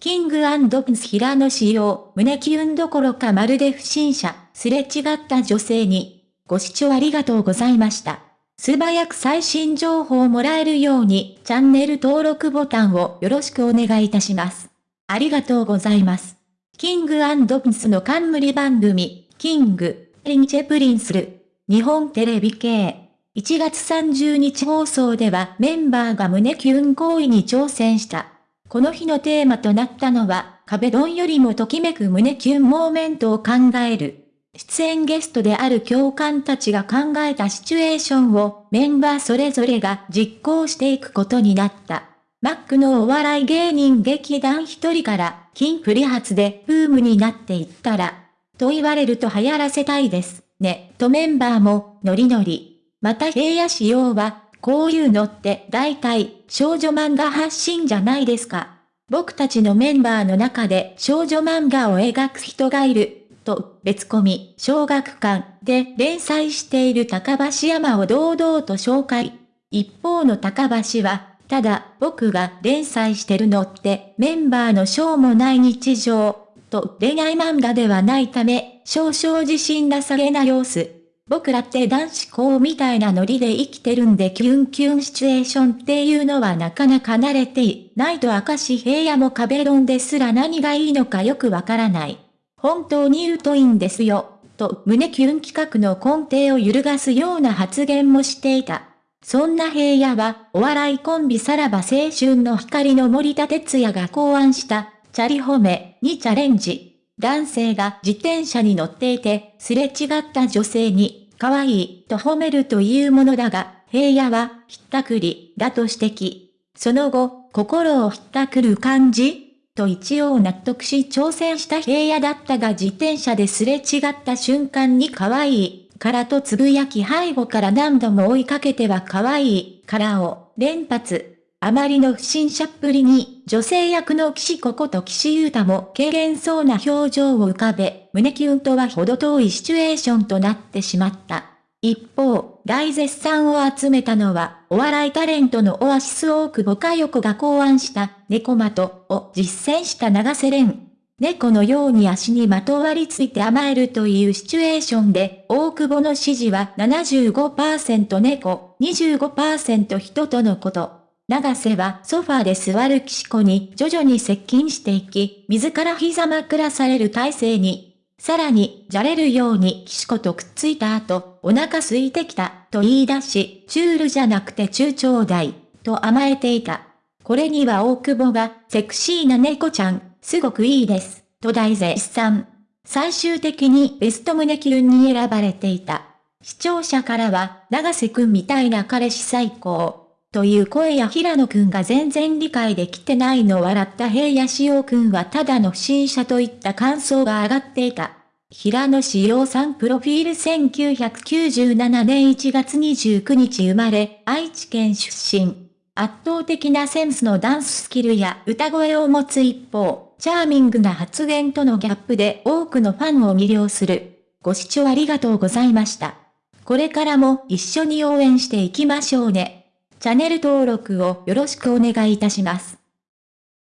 King & Prince平野紫耀、胸キュンどころかまるで不審者、すれ違った女性に。ご視聴ありがとうございました。素早く最新情報をもらえるように、チャンネル登録ボタンをよろしくお願いいたします。ありがとうございます。 King & Princeの冠番組、 King & Princeる、日本テレビ系。1月30日放送ではメンバーが胸キュン行為に挑戦した。この日のテーマとなったのは、壁ドンよりもときめく胸キュンモーメントを考える。出演ゲストである教官たちが考えたシチュエーションをメンバーそれぞれが実行していくことになった。マックのお笑い芸人劇団一人から、金プリ発でブームになっていったら、と言われると流行らせたいです、ね、とメンバーも、ノリノリ。また平野仕様は、こういうのって大体少女漫画発信じゃないですか。僕たちのメンバーの中で少女漫画を描く人がいる。と、別コミ、小学館で連載している高橋山を堂々と紹介。一方の高橋は、ただ僕が連載してるのってメンバーのしょうもない日常、と恋愛漫画ではないため、少々自信なさげな様子。僕らって男子校みたいなノリで生きてるんでキュンキュンシチュエーションっていうのはなかなか慣れていないと明石平野も壁ドンですら何がいいのかよくわからない。本当に言うといいんですよ、と胸キュン企画の根底を揺るがすような発言もしていた。そんな平野は、お笑いコンビさらば青春の光の森田哲也が考案した、チャリ褒めにチャレンジ。男性が自転車に乗っていて、すれ違った女性に、可愛いと褒めるというものだが、平野は、ひったくり、だと指摘。その後、心をひったくる感じと一応納得し挑戦した平野だったが自転車ですれ違った瞬間に可愛い、からとつぶやき背後から何度も追いかけては可愛い、からを連発。あまりの不審者っぷりに、女性役の岸子こと岸優太も軽減そうな表情を浮かべ、胸キュンとは程遠いシチュエーションとなってしまった。一方、大絶賛を集めたのは、お笑いタレントのオアシス大久保佳代子が考案した、猫的を実践した長瀬廉。猫のように足にまとわりついて甘えるというシチュエーションで、大久保の指示は75%猫、25%人とのこと。長瀬はソファーで座る岸子に徐々に接近していき、自ら膝枕される体勢に。さらに、じゃれるように岸子とくっついた後、お腹空いてきた、と言い出し、チュールじゃなくて中長大、と甘えていた。これには大久保が、セクシーな猫ちゃん、すごくいいです、と大絶賛。最終的にベスト胸キュンに選ばれていた。視聴者からは、長瀬くんみたいな彼氏最高。という声や平野くんが全然理解できてないの笑った平野志陽くんはただの不審者といった感想が上がっていた。平野志陽さんプロフィール1997年1月29日生まれ、愛知県出身。圧倒的なセンスのダンススキルや歌声を持つ一方、チャーミングな発言とのギャップで多くのファンを魅了する。ご視聴ありがとうございました。これからも一緒に応援していきましょうね。チャンネル登録をよろしくお願いいたします。